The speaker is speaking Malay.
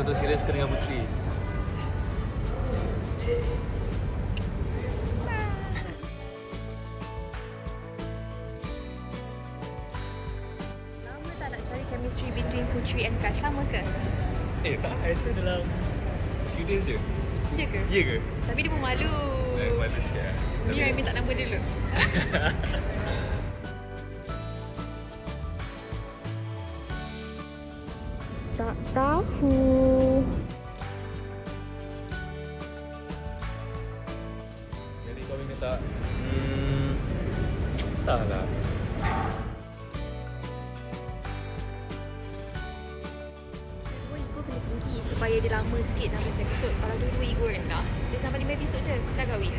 betul-betul serius ke dengan Putri? Lama tak nak cari chemistry between Putri and Kash? Lama ke? Eh tak, I rasa dalam few days je. Ya ke? Ya ke? Tapi dia pun malu. Eh, malu sikit lah. Ni Rai minta nombor dia dulu. tak tahu. Jadi kau minta tak? Hmm, entahlah. Supaya dia lama sikit sampai episod. Kalau dua-dua ego rendah, dia sampai lima episod je. Dah kahwin.